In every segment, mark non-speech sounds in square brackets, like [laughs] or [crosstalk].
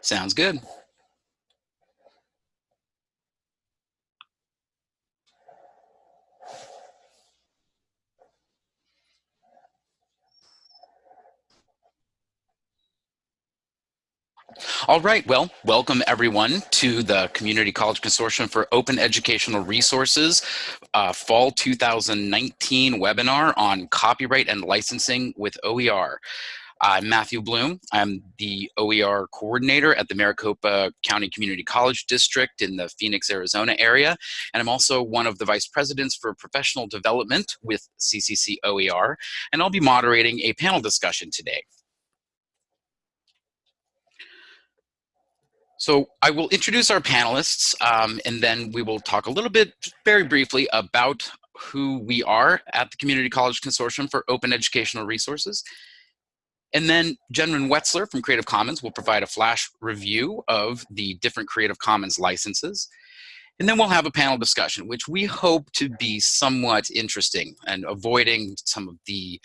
Sounds good. All right, well, welcome everyone to the Community College Consortium for Open Educational Resources uh, Fall 2019 webinar on copyright and licensing with OER. I'm Matthew Bloom. I'm the OER coordinator at the Maricopa County Community College District in the Phoenix, Arizona area. And I'm also one of the vice presidents for professional development with CCC OER. And I'll be moderating a panel discussion today. So I will introduce our panelists um, and then we will talk a little bit very briefly about who we are at the Community College Consortium for Open Educational Resources. And then Jennryn Wetzler from Creative Commons will provide a flash review of the different Creative Commons licenses. And then we'll have a panel discussion, which we hope to be somewhat interesting and avoiding some of the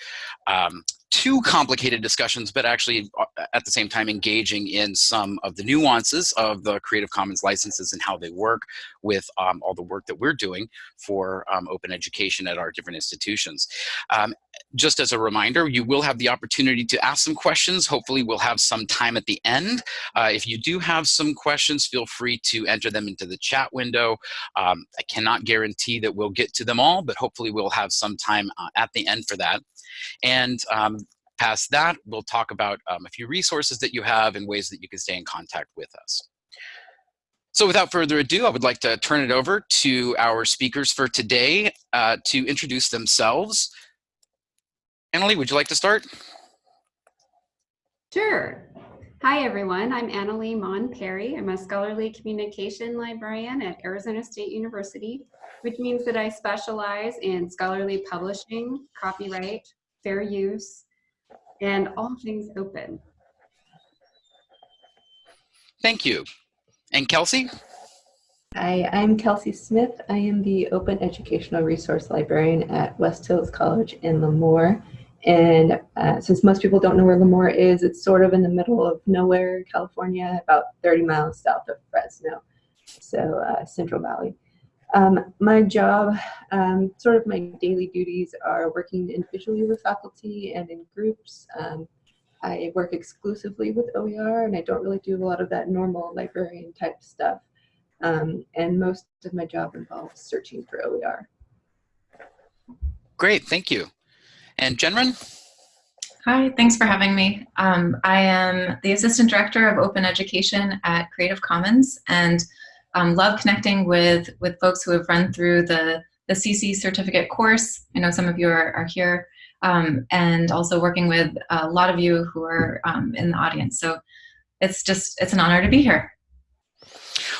um, too complicated discussions, but actually uh, at the same time engaging in some of the nuances of the Creative Commons licenses and how they work with um, all the work that we're doing for um, open education at our different institutions. Um, just as a reminder, you will have the opportunity to ask some questions. Hopefully we'll have some time at the end. Uh, if you do have some questions, feel free to enter them into the chat window. Um, I cannot guarantee that we'll get to them all, but hopefully we'll have some time uh, at the end for that. And um, past that, we'll talk about um, a few resources that you have and ways that you can stay in contact with us. So without further ado, I would like to turn it over to our speakers for today uh, to introduce themselves. Anali, would you like to start? Sure. Hi, everyone. I'm Anali Maughan Perry. I'm a scholarly communication librarian at Arizona State University, which means that I specialize in scholarly publishing, copyright, fair use, and all things open. Thank you. And Kelsey? Hi, I'm Kelsey Smith. I am the Open Educational Resource Librarian at West Hills College in Lemoore. And uh, since most people don't know where Lemoore is, it's sort of in the middle of nowhere, California, about 30 miles south of Fresno, so uh, Central Valley. Um, my job, um, sort of my daily duties are working individually with faculty and in groups. Um, I work exclusively with OER and I don't really do a lot of that normal librarian type stuff. Um, and most of my job involves searching for OER. Great, thank you. And Jennryn? Hi, thanks for having me. Um, I am the Assistant Director of Open Education at Creative Commons and um, love connecting with, with folks who have run through the, the CC certificate course. I know some of you are, are here. Um, and also working with a lot of you who are um, in the audience. So it's just, it's an honor to be here.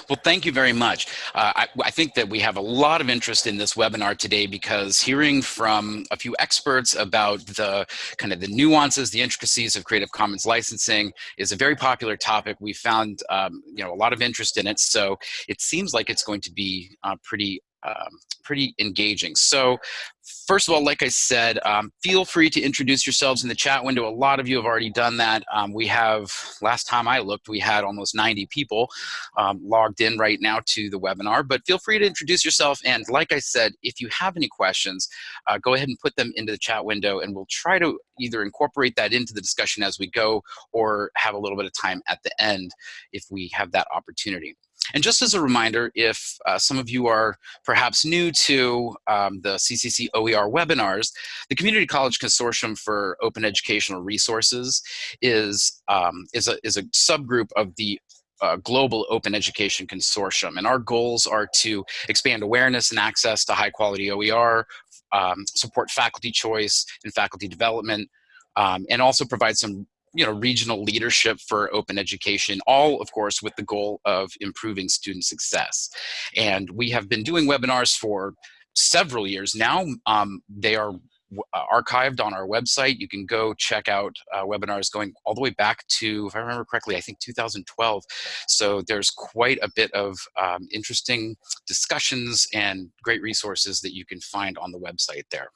Well, thank you very much. Uh, I, I, think that we have a lot of interest in this webinar today because hearing from a few experts about the kind of the nuances, the intricacies of Creative Commons licensing is a very popular topic. We found um, you know a lot of interest in it, so it seems like it's going to be uh, pretty um, pretty engaging. So first of all, like I said, um, feel free to introduce yourselves in the chat window. A lot of you have already done that. Um, we have, last time I looked, we had almost 90 people um, logged in right now to the webinar, but feel free to introduce yourself. And like I said, if you have any questions, uh, go ahead and put them into the chat window and we'll try to either incorporate that into the discussion as we go or have a little bit of time at the end if we have that opportunity. And just as a reminder, if uh, some of you are perhaps new to um, the CCC OER webinars, the Community College Consortium for Open Educational Resources is, um, is, a, is a subgroup of the uh, global open education consortium. And our goals are to expand awareness and access to high quality OER, um, support faculty choice and faculty development, um, and also provide some you know, regional leadership for open education, all of course with the goal of improving student success. And we have been doing webinars for several years now. Um, they are uh, archived on our website. You can go check out uh, webinars going all the way back to, if I remember correctly, I think 2012. So there's quite a bit of um, interesting discussions and great resources that you can find on the website there.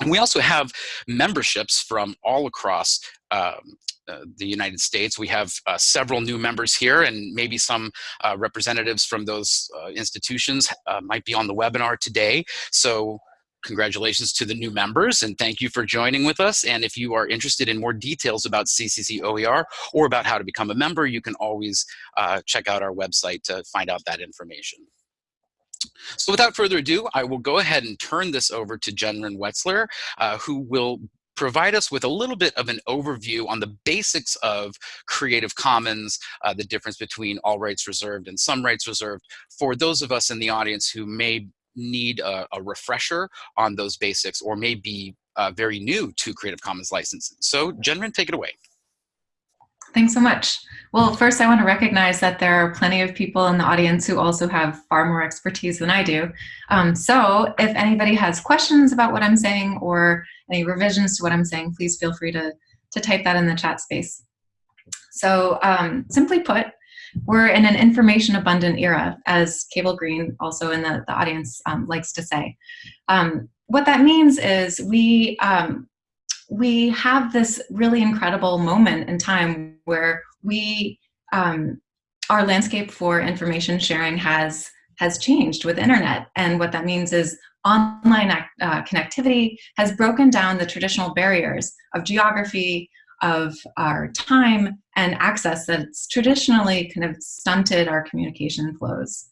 And we also have memberships from all across um, uh, the United States. We have uh, several new members here and maybe some uh, representatives from those uh, institutions uh, might be on the webinar today. So congratulations to the new members and thank you for joining with us. And if you are interested in more details about CCC OER or about how to become a member, you can always check out our website to find out that information. So without further ado, I will go ahead and turn this over to Jennryn Wetzler, uh, who will provide us with a little bit of an overview on the basics of Creative Commons, uh, the difference between all rights reserved and some rights reserved, for those of us in the audience who may need a, a refresher on those basics or may be uh, very new to Creative Commons licensing. So Jennryn, take it away. Thanks so much. Well, first I want to recognize that there are plenty of people in the audience who also have far more expertise than I do. Um, so if anybody has questions about what I'm saying or any revisions to what I'm saying, please feel free to, to type that in the chat space. So um, simply put, we're in an information abundant era, as Cable Green also in the, the audience um, likes to say. Um, what that means is we, um, we have this really incredible moment in time where we, um, our landscape for information sharing has, has changed with internet. And what that means is online uh, connectivity has broken down the traditional barriers of geography, of our time and access that's traditionally kind of stunted our communication flows.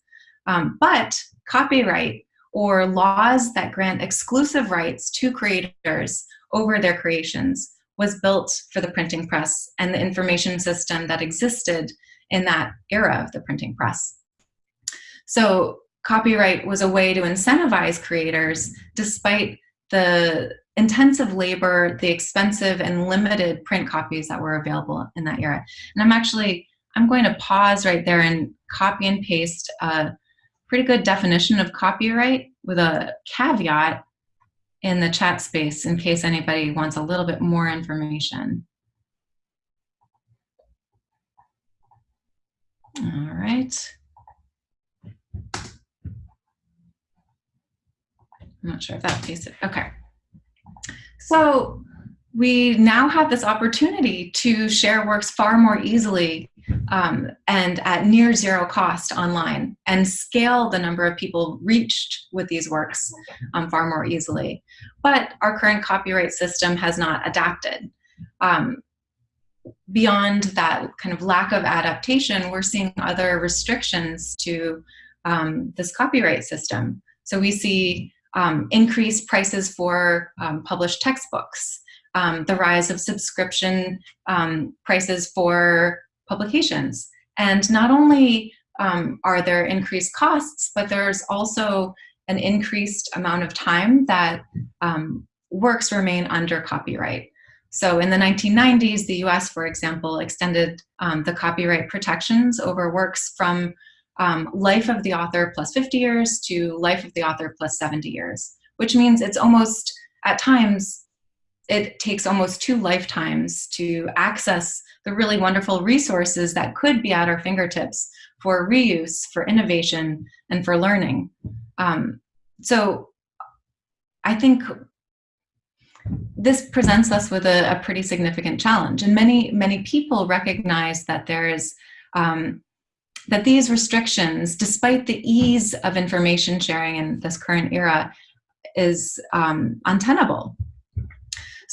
Um, but copyright or laws that grant exclusive rights to creators over their creations was built for the printing press and the information system that existed in that era of the printing press. So copyright was a way to incentivize creators despite the intensive labor, the expensive and limited print copies that were available in that era. And I'm actually, I'm going to pause right there and copy and paste a pretty good definition of copyright with a caveat in the chat space in case anybody wants a little bit more information. All right. I'm not sure if that pasted. Okay. So we now have this opportunity to share works far more easily um, and at near zero cost online and scale the number of people reached with these works um, far more easily. But our current copyright system has not adapted. Um, beyond that kind of lack of adaptation, we're seeing other restrictions to um, this copyright system. So we see um, increased prices for um, published textbooks, the rise of subscription prices for publications. And not only um, are there increased costs, but there's also an increased amount of time that um, works remain under copyright. So in the 1990s, the US, for example, extended the copyright protections over works from um, life of the author plus 50 years to life of the author plus 70 years, which means it's almost, at times, it takes almost two lifetimes to access the really wonderful resources that could be at our fingertips for reuse, for innovation, and for learning. Um, so I think this presents us with a, a, pretty significant challenge. And many, many people recognize that there is um, that these restrictions, despite the ease of information sharing in this current era, is um, untenable.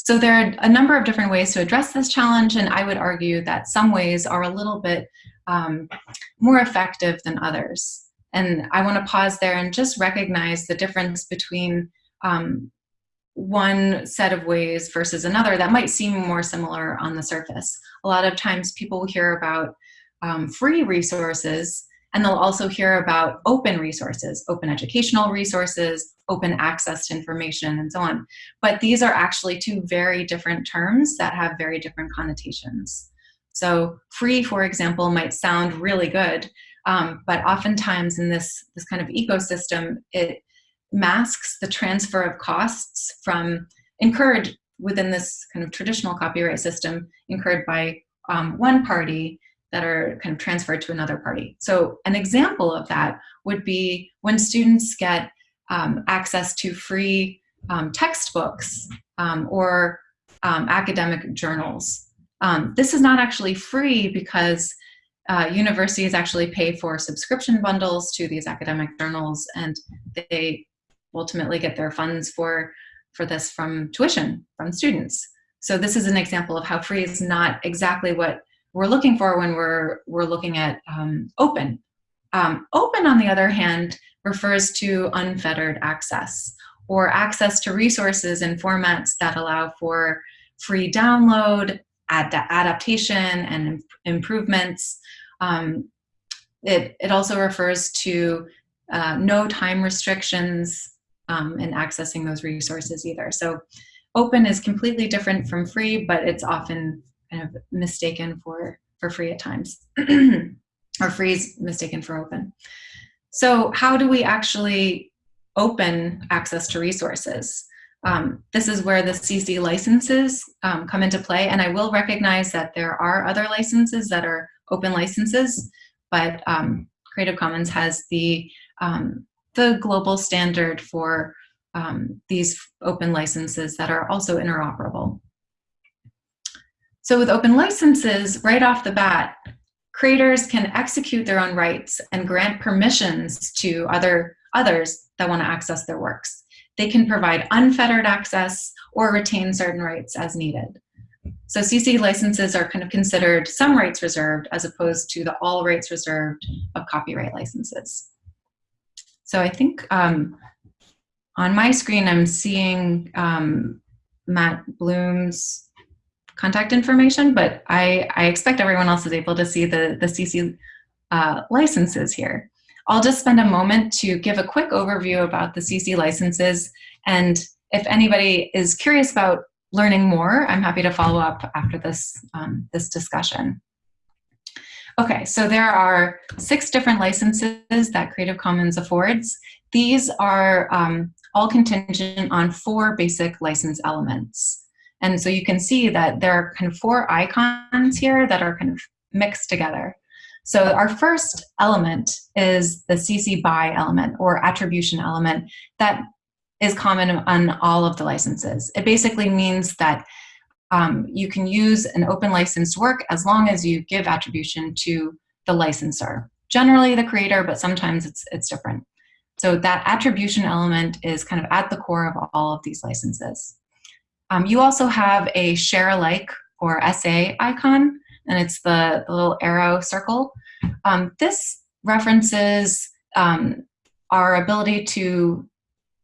So there are a number of different ways to address this challenge, and I would argue that some ways are a little bit um, more effective than others. And I want to pause there and just recognize the difference between um, one set of ways versus another that might seem more similar on the surface. A lot of times people will hear about um, free resources, and they'll also hear about open resources, open educational resources, open access to information, and so on. But these are actually two very different terms that have very different connotations. So free, for example, might sound really good, um, but oftentimes in this, this kind of ecosystem, it masks the transfer of costs from incurred within this kind of traditional copyright system incurred by um, one party that are kind of transferred to another party. So an example of that would be when students get um, access to free um, textbooks um, or um, academic journals. Um, this is not actually free because uh, universities actually pay for subscription bundles to these academic journals and they ultimately get their funds for, for this from tuition from students. So this is an example of how free is not exactly what we're looking for when we're, we're looking at um, open. Um, open, on the other hand, refers to unfettered access or access to resources and formats that allow for free download, ad adaptation, and improvements. Um, it, it also refers to uh, no time restrictions um, in accessing those resources either. So open is completely different from free, but it's often kind of mistaken for, for free at times, [clears throat] or freeze mistaken for open. So how do we actually open access to resources? Um, this is where the CC licenses um, come into play, and I will recognize that there are other licenses that are open licenses, but um, Creative Commons has the, um, the global standard for um, these open licenses that are also interoperable. So with open licenses, right off the bat, creators can execute their own rights and grant permissions to other others that want to access their works. They can provide unfettered access or retain certain rights as needed. So CC licenses are kind of considered some rights reserved as opposed to the all rights reserved of copyright licenses. So I think um, on my screen I'm seeing um, Matt Bloom's contact information, but I, I expect everyone else is able to see the, the CC uh, licenses here. I'll just spend a moment to give a quick overview about the CC licenses. And if anybody is curious about learning more, I'm happy to follow up after this, um, this discussion. Okay, so there are six different licenses that Creative Commons affords. These are um, all contingent on four basic license elements. And so you can see that there are kind of four icons here that are kind of mixed together. So our first element is the CC BY element or attribution element that is common on all of the licenses. It basically means that um, you can use an open licensed work as long as you give attribution to the licensor. Generally the creator, but sometimes it's, it's different. So that attribution element is kind of at the core of all of these licenses. Um, you also have a share alike or SA icon, and it's the, the little arrow circle. Um, this references um, our ability to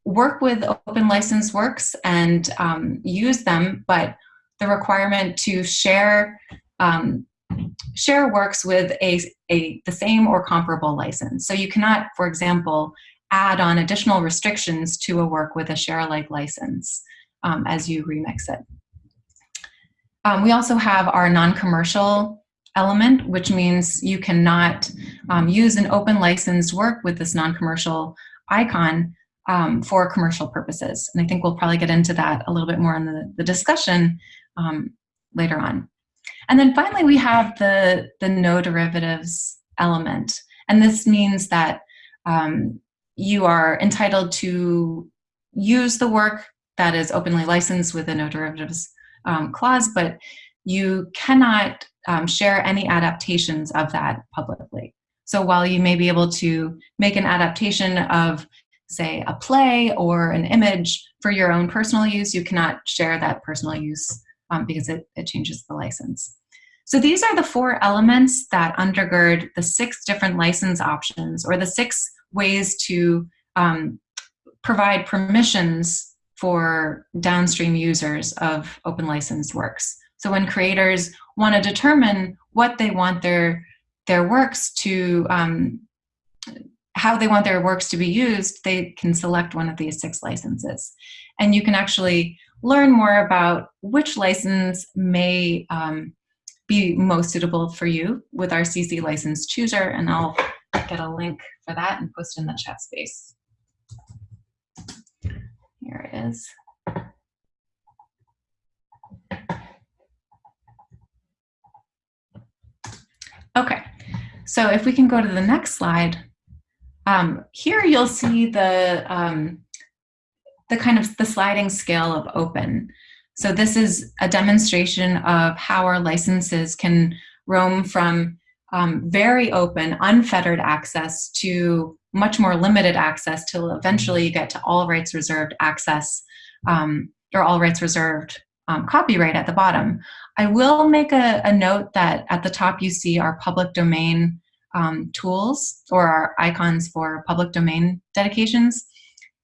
work with open license works and um, use them, but the requirement to share um, share works with a, a the same or comparable license. So you cannot, for example, add on additional restrictions to a work with a share alike license um, as you remix it. Um, we also have our non-commercial element, which means you cannot um, use an open licensed work with this non-commercial icon um, for commercial purposes. And I think we'll probably get into that a little bit more in the, the discussion um, later on. And then finally, we have the, the no derivatives element. And this means that um, you are entitled to use the work that is openly licensed with a no derivatives um, clause, but you cannot um, share any adaptations of that publicly. So while you may be able to make an adaptation of, say, a play or an image for your own personal use, you cannot share that personal use um, because it, it changes the license. So these are the four elements that undergird the six different license options or the six ways to um, provide permissions for downstream users of open licensed works. So when creators want to determine what they want their, their works to, um, how they want their works to be used, they can select one of these six licenses. And you can actually learn more about which license may um, be most suitable for you with our CC license chooser, and I'll get a link for that and post in the chat space. Here it is. Okay, so if we can go to the next slide, um, here you'll see the, um, the kind of the sliding scale of open. So this is a demonstration of how our licenses can roam from um, very open, unfettered access to much more limited access till eventually you get to all rights reserved access um, or all rights reserved um, copyright at the bottom. I will make a, a, note that at the top you see our public domain um, tools or our icons for public domain dedications.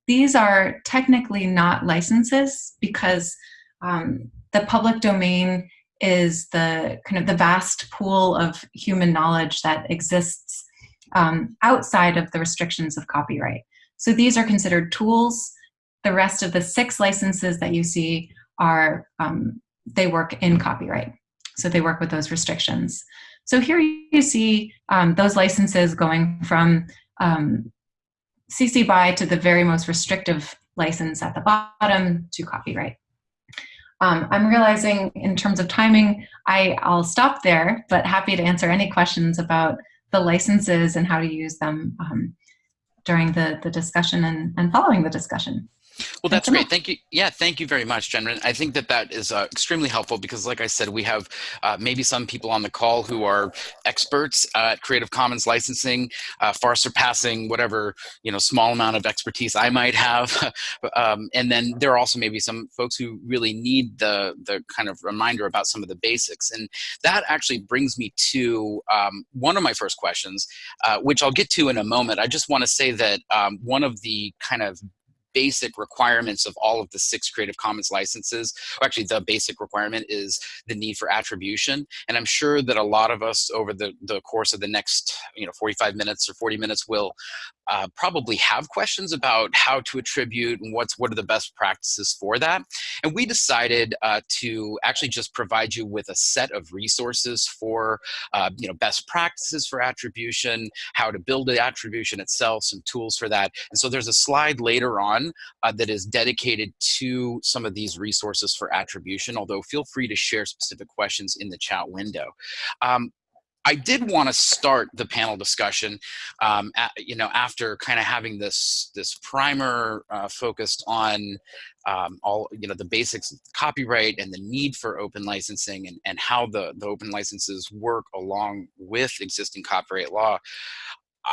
These are technically not licenses because um, the public domain is the kind of the vast pool of human knowledge that exists um, outside of the restrictions of copyright. So these are considered tools. The rest of the six licenses that you see are, um, they work in copyright. So they work with those restrictions. So here you see um, those licenses going from um, CC BY to the very most restrictive license at the bottom to copyright. Um, I'm realizing in terms of timing, I, I'll stop there, but happy to answer any questions about the licenses and how to use them um, during the, the discussion and, and following the discussion. Well, that's great. Thank you. Yeah, thank you very much, Jen. I think that that is uh, extremely helpful because, like I said, we have uh, maybe some people on the call who are experts at Creative Commons licensing, uh, far surpassing whatever you know small amount of expertise I might have. [laughs] um, and then there are also maybe some folks who really need the the kind of reminder about some of the basics. And that actually brings me to um, one of my first questions, uh, which I'll get to in a moment. I just want to say that um, one of the kind of basic requirements of all of the six Creative Commons licenses. Actually, the basic requirement is the need for attribution. And I'm sure that a lot of us over the, the course of the next you know, 45 minutes or 40 minutes will uh, probably have questions about how to attribute and what's what are the best practices for that. And we decided uh, to actually just provide you with a set of resources for uh, you know best practices for attribution, how to build the attribution itself, some tools for that. And so there's a slide later on uh, that is dedicated to some of these resources for attribution, although feel free to share specific questions in the chat window. Um, I did want to start the panel discussion, um, at, you know, after kind of having this this primer uh, focused on um, all, you know, the basics of copyright and the need for open licensing and, and how the, the open licenses work along with existing copyright law.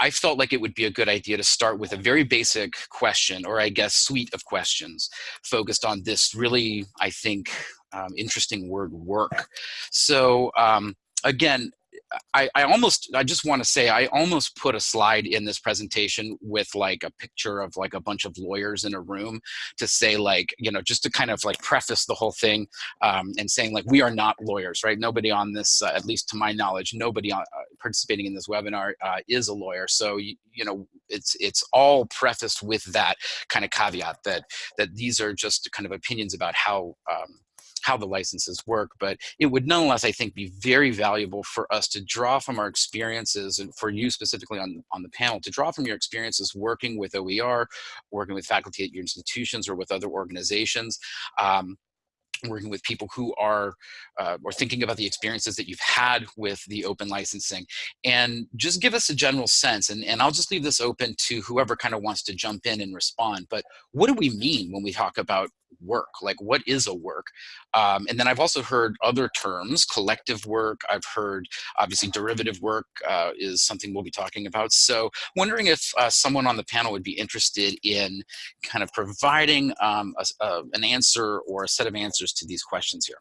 I felt like it would be a good idea to start with a very basic question, or I guess suite of questions, focused on this really, I think, um, interesting word work. So um, again, I, I almost, I just want to say, I almost put a slide in this presentation with like a picture of like a bunch of lawyers in a room to say like, you know, just to kind of like preface the whole thing um, and saying like, we are not lawyers, right? Nobody on this, uh, at least to my knowledge, nobody on, uh, participating in this webinar uh, is a lawyer. So, you, you know, it's, it's all prefaced with that kind of caveat that, that these are just kind of opinions about how um, how the licenses work, but it would nonetheless, I think, be very valuable for us to draw from our experiences and for you specifically on, on the panel, to draw from your experiences working with OER, working with faculty at your institutions or with other organizations. Um, working with people who are uh, or thinking about the experiences that you've had with the open licensing and just give us a general sense and, and I'll just leave this open to whoever kind of wants to jump in and respond but what do we mean when we talk about work like what is a work um, and then I've also heard other terms collective work I've heard obviously derivative work uh, is something we'll be talking about so wondering if uh, someone on the panel would be interested in kind of providing um, a, a, an answer or a set of answers to these questions here.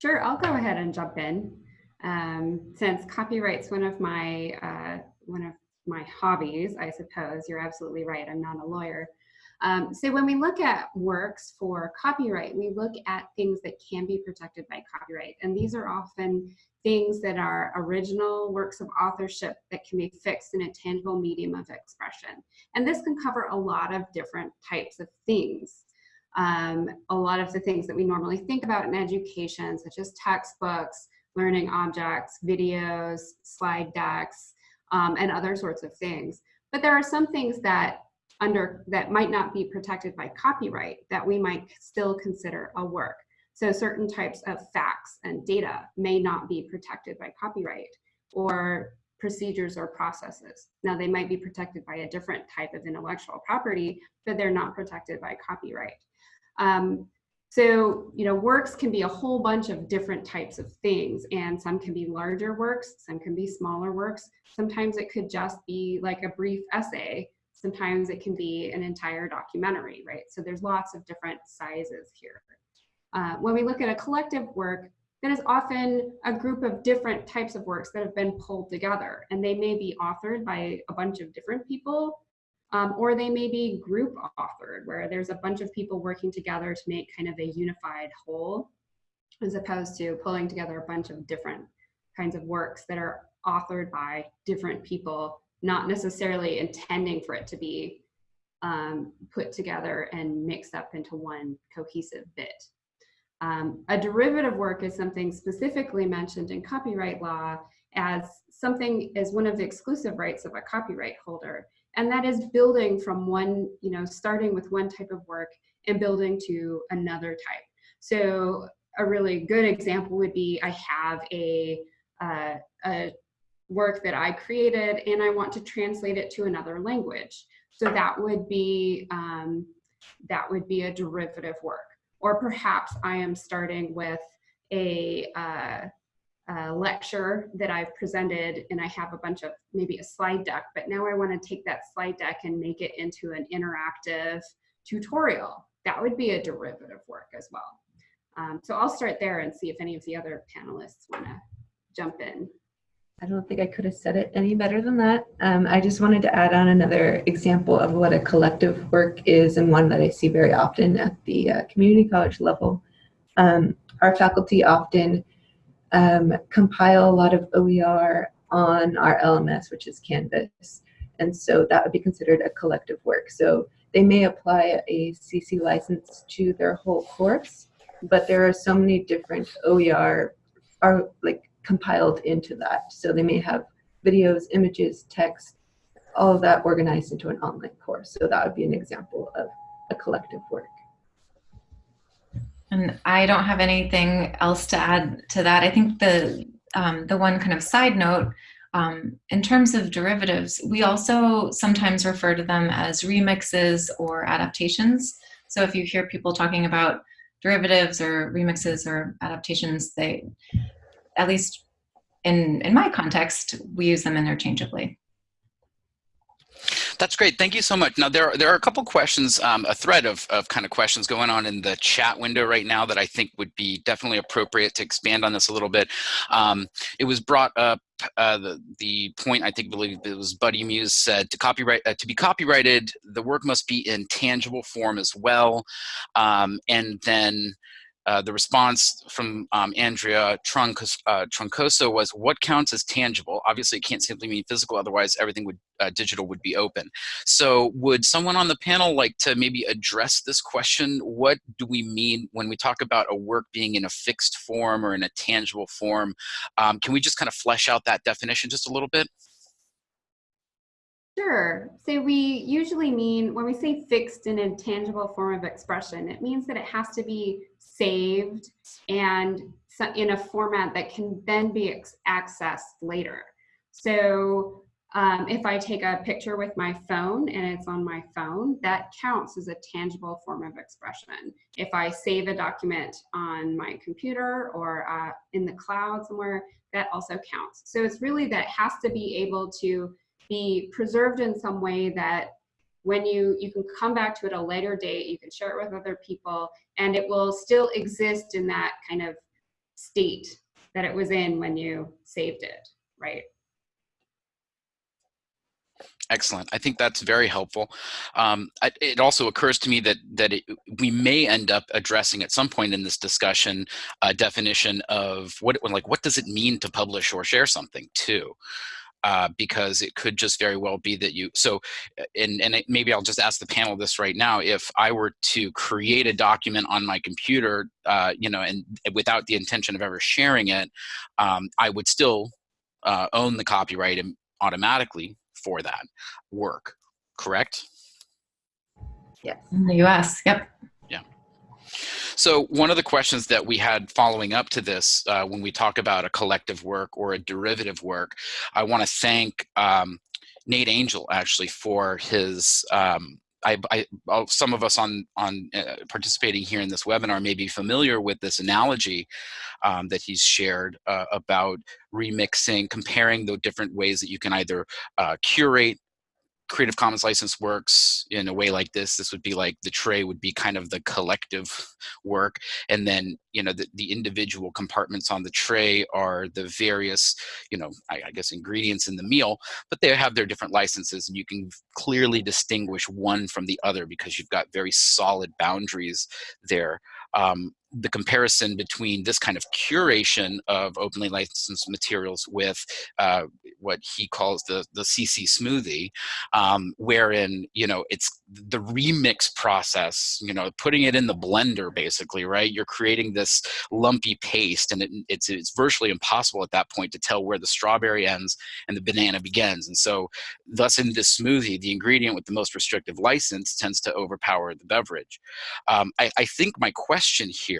Sure, I'll go ahead and jump in. Um, since copyright's one of my uh, one of my hobbies, I suppose you're absolutely right. I'm not a lawyer. Um, so when we look at works for copyright, we look at things that can be protected by copyright, and these are often things that are original works of authorship that can be fixed in a tangible medium of expression. And this can cover a lot of different types of things. Um, a lot of the things that we normally think about in education, such as textbooks, learning objects, videos, slide decks, um, and other sorts of things. But there are some things that under that might not be protected by copyright that we might still consider a work. So certain types of facts and data may not be protected by copyright or procedures or processes. Now they might be protected by a different type of intellectual property, but they're not protected by copyright. Um, so, you know, works can be a whole bunch of different types of things, and some can be larger works, some can be smaller works. Sometimes it could just be like a brief essay. Sometimes it can be an entire documentary, right? So there's lots of different sizes here. Uh, when we look at a collective work, that is often a group of different types of works that have been pulled together, and they may be authored by a bunch of different people, um, or they may be group authored, where there's a bunch of people working together to make kind of a unified whole, as opposed to pulling together a bunch of different kinds of works that are authored by different people, not necessarily intending for it to be um, put together and mixed up into one cohesive bit. Um, a derivative work is something specifically mentioned in copyright law as something as one of the exclusive rights of a copyright holder. And that is building from one, you know, starting with one type of work and building to another type. So a really good example would be I have a, uh, a work that I created and I want to translate it to another language. So that would be, um, that would be a derivative work. Or perhaps I am starting with a, uh, a lecture that I've presented and I have a bunch of maybe a slide deck, but now I want to take that slide deck and make it into an interactive tutorial. That would be a derivative work as well. Um, so I'll start there and see if any of the other panelists want to jump in. I don't think I could have said it any better than that. Um, I just wanted to add on another example of what a collective work is and one that I see very often at the uh, community college level. Um, our faculty often um, compile a lot of OER on our LMS, which is Canvas. And so that would be considered a collective work. So they may apply a CC license to their whole course, but there are so many different OER are like compiled into that. So they may have videos, images, text, all of that organized into an online course. So that would be an example of a collective work. And I don't have anything else to add to that. I think the um, the one kind of side note, um, in terms of derivatives, we also sometimes refer to them as remixes or adaptations. So if you hear people talking about derivatives or remixes or adaptations, they, at least in, in my context, we use them interchangeably. That's great. Thank you so much. Now, there are, there are a couple questions, um, a thread of, of kind of questions going on in the chat window right now that I think would be definitely appropriate to expand on this a little bit. Um, it was brought up, uh, the, the point, I think, believe it was Buddy Muse said, to copyright, uh, to be copyrighted, the work must be in tangible form as well. Um, and then uh, the response from um, Andrea Truncos, uh, Truncoso was, what counts as tangible? Obviously, it can't simply mean physical, otherwise everything would uh, digital would be open. So would someone on the panel like to maybe address this question? What do we mean when we talk about a work being in a fixed form or in a tangible form? Um, can we just kind of flesh out that definition just a little bit? Sure. So we usually mean, when we say fixed and intangible form of expression, it means that it has to be saved and in a format that can then be accessed later. So um, if I take a picture with my phone and it's on my phone, that counts as a tangible form of expression. If I save a document on my computer or uh, in the cloud somewhere, that also counts. So it's really that has to be able to be preserved in some way that when you you can come back to it a later date you can share it with other people and it will still exist in that kind of state that it was in when you saved it right Excellent. I think that's very helpful. Um, I, it also occurs to me that that it, we may end up addressing at some point in this discussion a definition of what like what does it mean to publish or share something too uh, because it could just very well be that you, so, uh, and, and it, maybe I'll just ask the panel this right now, if I were to create a document on my computer, uh, you know, and without the intention of ever sharing it, um, I would still uh, own the copyright automatically for that work, correct? Yes. In the US, yep. So one of the questions that we had following up to this, uh, when we talk about a collective work or a derivative work, I want to thank um, Nate Angell actually for his. Um, I, I, some of us on on uh, participating here in this webinar may be familiar with this analogy um, that he's shared uh, about remixing, comparing the different ways that you can either uh, curate Creative Commons license works in a way like this, this would be like the tray would be kind of the collective [laughs] work. And then, you know, the, the individual compartments on the tray are the various, you know, I, I guess ingredients in the meal, but they have their different licenses and you can clearly distinguish one from the other because you've got very solid boundaries there. Um, the comparison between this kind of curation of openly licensed materials with uh, what he calls the the CC smoothie, um, wherein you know it's the remix process. You know, putting it in the blender, basically, right? You're creating this lumpy paste, and it, it's it's virtually impossible at that point to tell where the strawberry ends and the banana begins. And so, thus, in this smoothie, the ingredient with the most restrictive license tends to overpower the beverage. Um, I, I think my question here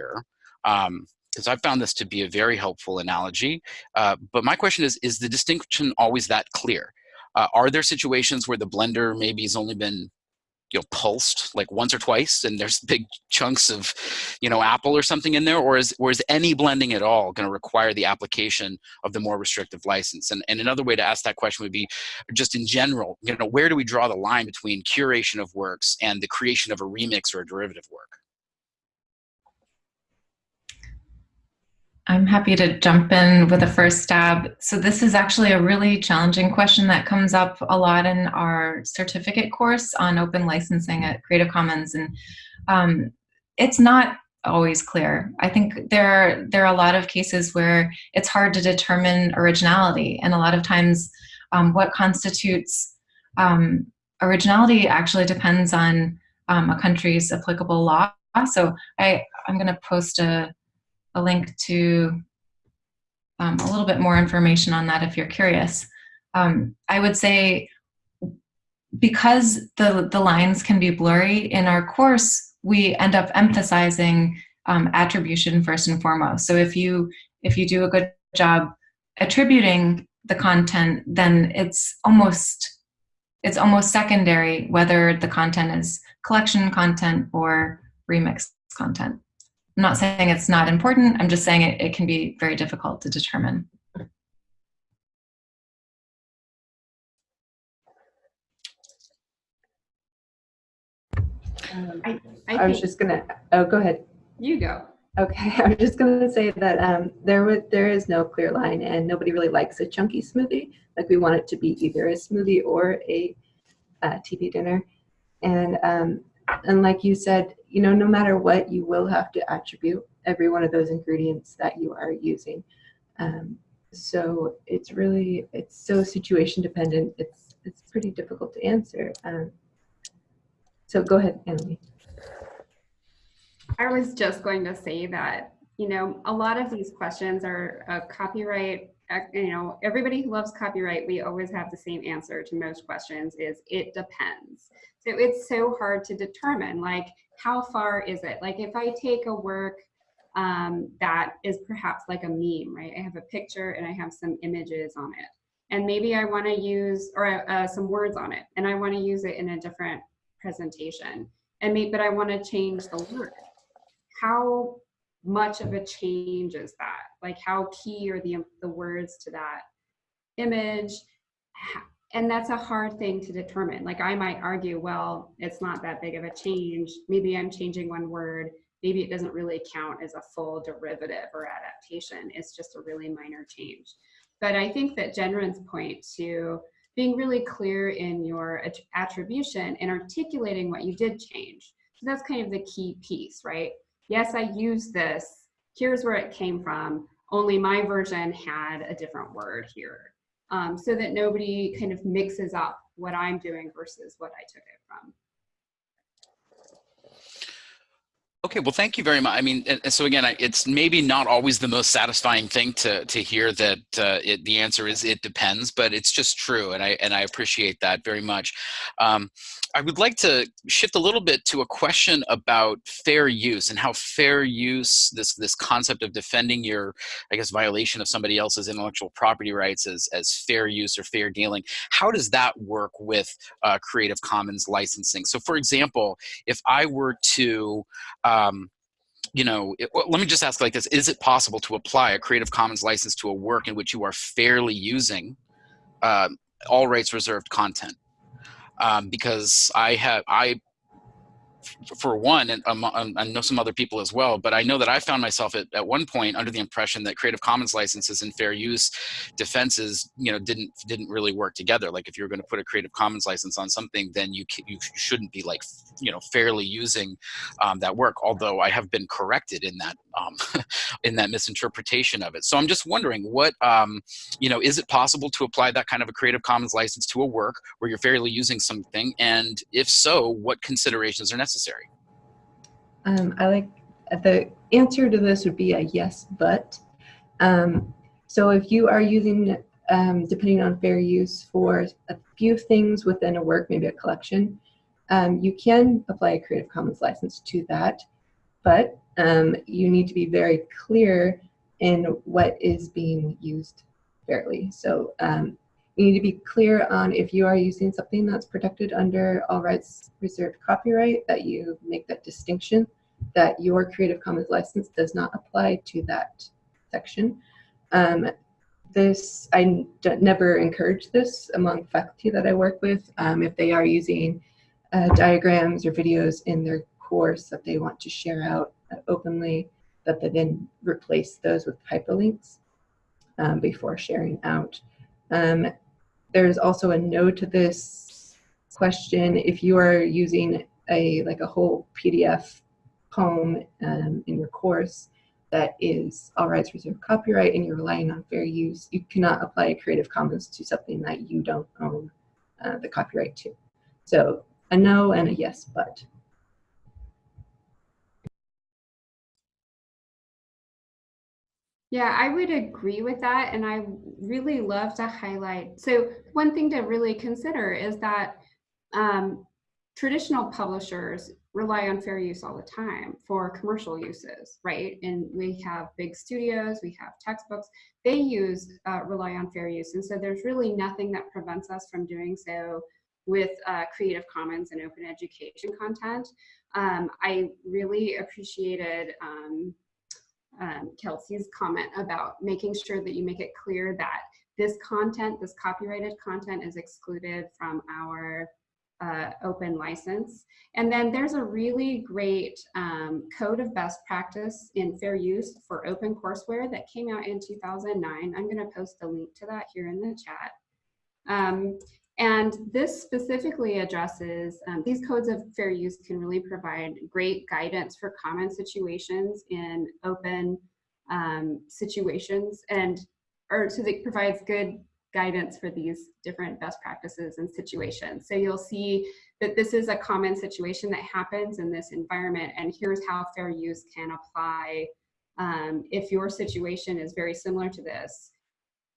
um, because I found this to be a very helpful analogy. Uh, but my question is, is the distinction always that clear? Uh, are there situations where the blender maybe has only been you know, pulsed like once or twice and there's big chunks of, you know, apple or something in there? Or is, or is any blending at all going to require the application of the more restrictive license? And, and another way to ask that question would be just in general, you know, where do we draw the line between curation of works and the creation of a remix or a derivative work? I'm happy to jump in with a first stab. So this is actually a really challenging question that comes up a lot in our certificate course on open licensing at Creative Commons. And um, it's not always clear. I think there, there are a lot of cases where it's hard to determine originality. And a lot of times um, what constitutes um, originality actually depends on um, a country's applicable law. So I, I'm gonna post a, a link to um, a little bit more information on that if you're curious. Um, I would say because the, the lines can be blurry in our course, we end up emphasizing um, attribution first and foremost. So if you, if you do a good job attributing the content, then it's almost, it's almost secondary whether the content is collection content or remix content. I'm not saying it's not important, I'm just saying it, it can be very difficult to determine. Um, I, I, I was just gonna, oh, go ahead. you go. Okay, [laughs] I was just gonna say that um, there was there is no clear line, and nobody really likes a chunky smoothie. Like we want it to be either a smoothie or a uh, TV dinner, and um, and like you said, you know, no matter what, you will have to attribute every one of those ingredients that you are using. Um, so it's really it's so situation dependent. It's it's pretty difficult to answer. Um, so go ahead, Emily. I was just going to say that, you know, a lot of these questions are uh, copyright, you know, everybody who loves copyright, we always have the same answer to most questions is it depends. So it's so hard to determine like how far is it? Like if I take a work um, that is perhaps like a meme, right? I have a picture and I have some images on it. And maybe I wanna use, or uh, some words on it, and I wanna use it in a different presentation. And maybe, but I wanna change the word how much of a change is that? Like how key are the, the words to that image? And that's a hard thing to determine. Like I might argue, well, it's not that big of a change. Maybe I'm changing one word. Maybe it doesn't really count as a full derivative or adaptation. It's just a really minor change. But I think that Jennryn's point to being really clear in your attribution and articulating what you did change. So that's kind of the key piece, right? Yes, I use this. Here's where it came from. Only my version had a different word here. Um, so that nobody kind of mixes up what I'm doing versus what I took it from. Okay, well, thank you very much. I mean, so again, it's maybe not always the most satisfying thing to to hear that uh, it, the answer is it depends, but it's just true, and I and I appreciate that very much. Um, I would like to shift a little bit to a question about fair use and how fair use this this concept of defending your, I guess, violation of somebody else's intellectual property rights as as fair use or fair dealing. How does that work with uh, Creative Commons licensing? So, for example, if I were to um, you know, it, let me just ask like this, is it possible to apply a Creative Commons license to a work in which you are fairly using uh, all rights reserved content? Um, because I have, I for one, and um, um, I know some other people as well, but I know that I found myself at, at one point under the impression that Creative Commons licenses and fair use defenses, you know, didn't didn't really work together. Like if you're going to put a Creative Commons license on something, then you you shouldn't be like, you know, fairly using um, that work. Although I have been corrected in that um, [laughs] in that misinterpretation of it. So I'm just wondering, what um, you know, is it possible to apply that kind of a Creative Commons license to a work where you're fairly using something, and if so, what considerations are necessary? Um, I like the answer to this would be a yes, but. Um, so if you are using, um, depending on fair use for a few things within a work, maybe a collection, um, you can apply a Creative Commons license to that, but um, you need to be very clear in what is being used fairly. So um, you need to be clear on if you are using something that's protected under all rights reserved copyright, that you make that distinction, that your Creative Commons license does not apply to that section. Um, this, I never encourage this among faculty that I work with. Um, if they are using uh, diagrams or videos in their course that they want to share out uh, openly, that they then replace those with hyperlinks um, before sharing out. Um, there's also a no to this question. If you are using a like a whole PDF poem um, in your course that is all rights reserved copyright and you're relying on fair use, you cannot apply Creative Commons to something that you don't own uh, the copyright to. So a no and a yes, but. Yeah, I would agree with that. And I really love to highlight. So one thing to really consider is that um, traditional publishers rely on fair use all the time for commercial uses, right? And we have big studios, we have textbooks, they use, uh, rely on fair use. And so there's really nothing that prevents us from doing so with uh, Creative Commons and open education content. Um, I really appreciated um, um, Kelsey's comment about making sure that you make it clear that this content, this copyrighted content is excluded from our uh, open license. And then there's a really great um, code of best practice in fair use for open courseware that came out in 2009. I'm gonna post a link to that here in the chat. Um, and this specifically addresses, um, these codes of fair use can really provide great guidance for common situations in open um, situations and, or so it provides good guidance for these different best practices and situations. So you'll see that this is a common situation that happens in this environment and here's how fair use can apply um, if your situation is very similar to this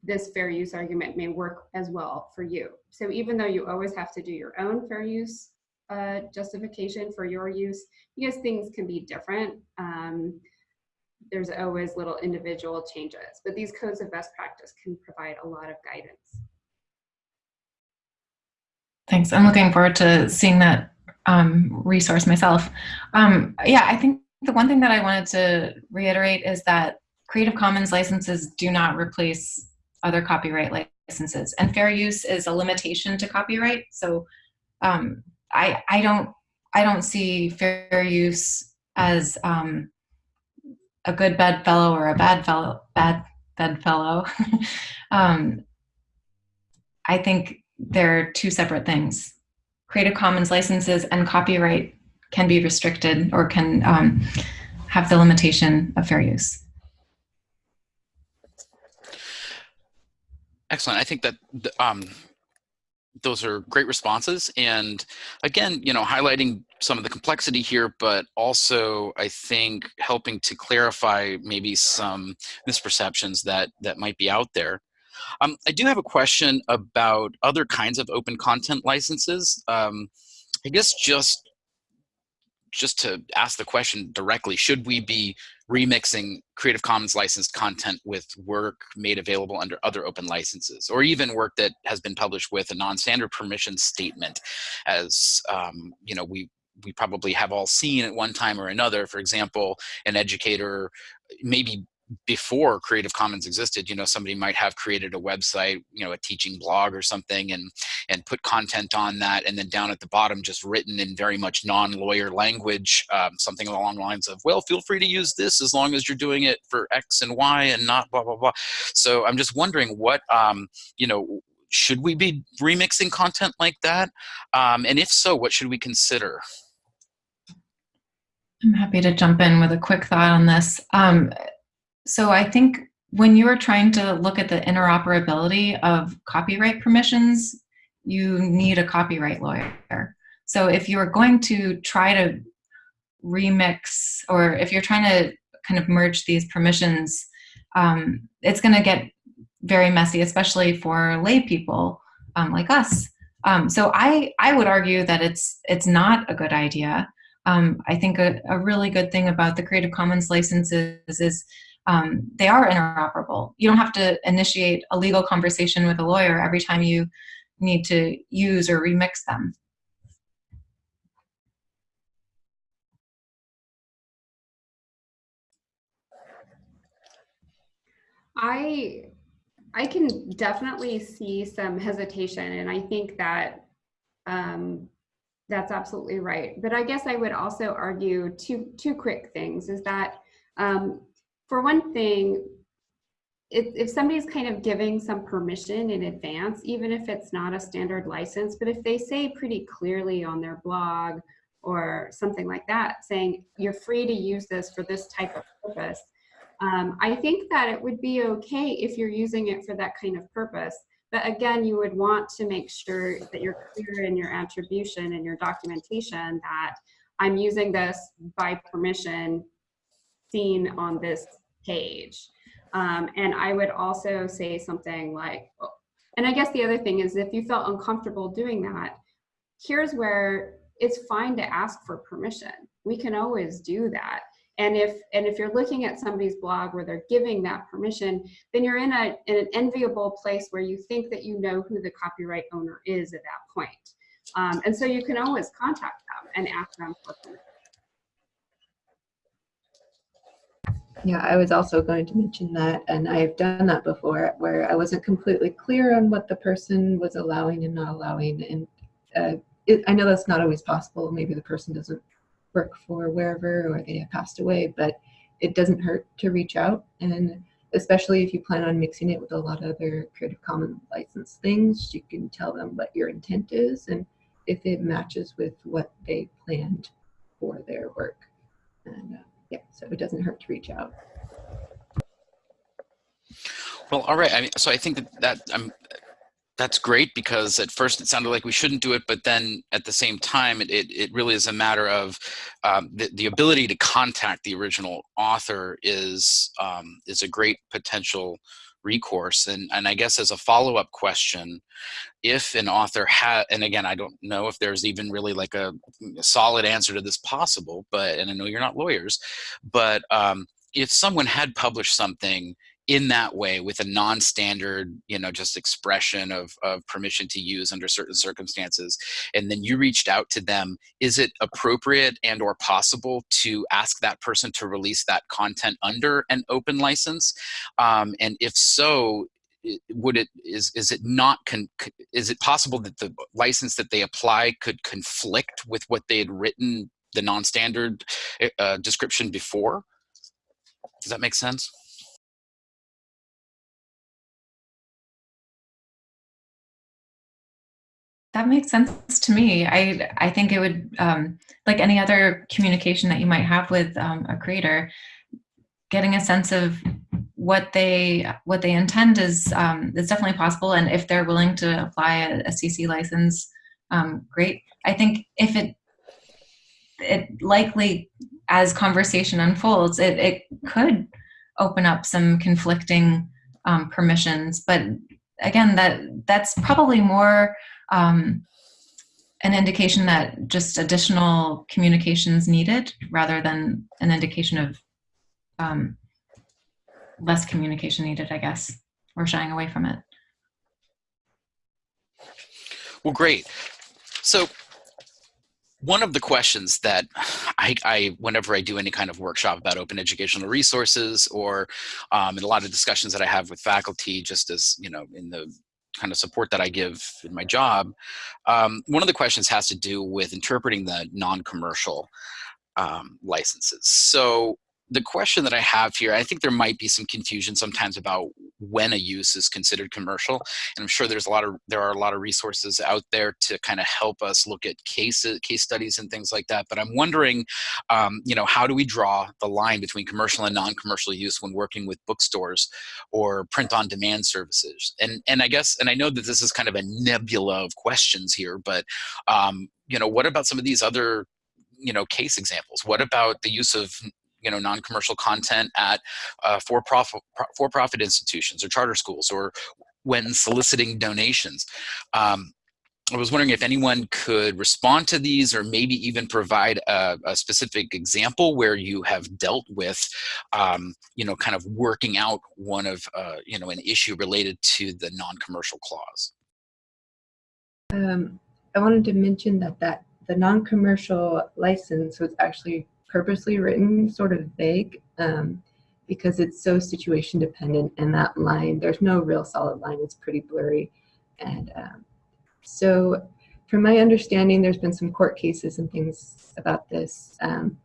this fair use argument may work as well for you. So even though you always have to do your own fair use uh, justification for your use, because things can be different, um, there's always little individual changes. But these codes of best practice can provide a lot of guidance. Thanks. I'm looking forward to seeing that um, resource myself. Um, yeah, I think the one thing that I wanted to reiterate is that Creative Commons licenses do not replace other copyright licenses. And fair use is a limitation to copyright. So um, I, I, don't, I don't see fair use as um, a good bedfellow or a bad fellow, bad bedfellow. [laughs] um, I think they're two separate things. Creative Commons licenses and copyright can be restricted or can um, have the limitation of fair use. Excellent. I think that um, those are great responses. And again, you know, highlighting some of the complexity here, but also I think helping to clarify maybe some misperceptions that, that might be out there. Um, I do have a question about other kinds of open content licenses. Um, I guess just just to ask the question directly, should we be remixing Creative Commons licensed content with work made available under other open licenses, or even work that has been published with a non-standard permission statement, as um, you know, we we probably have all seen at one time or another. For example, an educator maybe before Creative Commons existed, you know, somebody might have created a website, you know, a teaching blog or something and, and put content on that. And then down at the bottom, just written in very much non-lawyer language, um, something along the lines of, well, feel free to use this as long as you're doing it for X and Y and not blah, blah, blah. So I'm just wondering what, um, you know, should we be remixing content like that? Um, and if so, what should we consider? I'm happy to jump in with a quick thought on this. Um, so I think when you are trying to look at the interoperability of copyright permissions, you need a copyright lawyer. So if you're going to try to remix, or if you're trying to kind of merge these permissions, um, it's going to get very messy, especially for lay people um, like us. Um, so I, I would argue that it's, it's not a good idea. Um, I think a, a really good thing about the Creative Commons licenses is um, they are interoperable. You don't have to initiate a legal conversation with a lawyer every time you need to use or remix them. I I can definitely see some hesitation, and I think that um, that's absolutely right. But I guess I would also argue two two quick things: is that um, for one thing, if, if somebody's kind of giving some permission in advance, even if it's not a standard license, but if they say pretty clearly on their blog or something like that, saying you're free to use this for this type of purpose, um, I think that it would be okay if you're using it for that kind of purpose. But again, you would want to make sure that you're clear in your attribution and your documentation that I'm using this by permission seen on this page. Um, and I would also say something like, and I guess the other thing is if you felt uncomfortable doing that, here's where it's fine to ask for permission. We can always do that. And if and if you're looking at somebody's blog where they're giving that permission, then you're in a in an enviable place where you think that you know who the copyright owner is at that point. Um, and so you can always contact them and ask them for permission. Yeah, I was also going to mention that, and I've done that before, where I wasn't completely clear on what the person was allowing and not allowing. And uh, it, I know that's not always possible. Maybe the person doesn't work for wherever or they have passed away, but it doesn't hurt to reach out. And especially if you plan on mixing it with a lot of other Creative Commons licensed things, you can tell them what your intent is and if it matches with what they planned for their work. And uh, yeah, so it doesn't hurt to reach out. Well, all right. I mean, so I think that, that um, that's great because at first it sounded like we shouldn't do it, but then at the same time, it, it, it really is a matter of um, the, the ability to contact the original author is, um, is a great potential recourse. And, and I guess as a follow-up question, if an author had, and again, I don't know if there's even really like a, a, solid answer to this possible, but, and I know you're not lawyers, but um, if someone had published something in that way with a non-standard you know just expression of, of permission to use under certain circumstances and then you reached out to them is it appropriate and or possible to ask that person to release that content under an open license? Um, and if so would it is is it not con, is it possible that the license that they apply could conflict with what they had written the non-standard uh, description before? Does that make sense That makes sense to me. I I think it would um, like any other communication that you might have with um, a creator. getting a sense of what they what they intend is um, is definitely possible, and if they're willing to apply a, a CC license, um, great. I think if it it likely as conversation unfolds, it, it could open up some conflicting um, permissions. But again, that that's probably more um, an indication that just additional communications needed rather than an indication of um, less communication needed, I guess, or shying away from it. Well, great. So one of the questions that I, I, whenever I do any kind of workshop about open educational resources or um, in a lot of discussions that I have with faculty, just as, you know, in the kind of support that I give in my job, um, one of the questions has to do with interpreting the non-commercial um, licenses. So the question that I have here, I think there might be some confusion sometimes about when a use is considered commercial. And I'm sure there's a lot of there are a lot of resources out there to kind of help us look at cases, case studies and things like that. But I'm wondering, um, you know, how do we draw the line between commercial and non-commercial use when working with bookstores or print-on-demand services? And and I guess and I know that this is kind of a nebula of questions here, but um, you know, what about some of these other you know case examples what about the use of you know non-commercial content at uh, for-profit for-profit institutions or charter schools or when soliciting donations. Um, I was wondering if anyone could respond to these or maybe even provide a, a specific example where you have dealt with, um, you know, kind of working out one of, uh, you know, an issue related to the non-commercial clause. Um, I wanted to mention that, that the non-commercial license was actually purposely written sort of vague um, because it's so situation dependent and that line, there's no real solid line, it's pretty blurry. And um, so from my understanding, there's been some court cases and things about this. Um,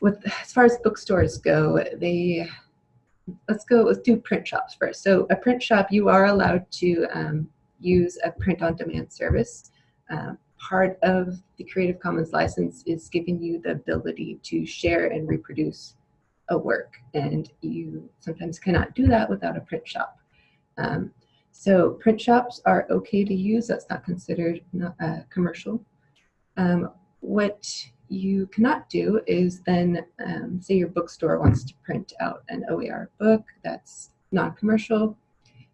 with As far as bookstores go, they, let's go, let's do print shops first. So a print shop, you are allowed to um, use a print on demand service. Part of the Creative Commons license is giving you the ability to share and reproduce a work. And you sometimes cannot do that without a print shop. Um, so print shops are okay to use. That's not considered not, uh, commercial. Um, what you cannot do is then, um, say your bookstore wants to print out an OER book that's non-commercial.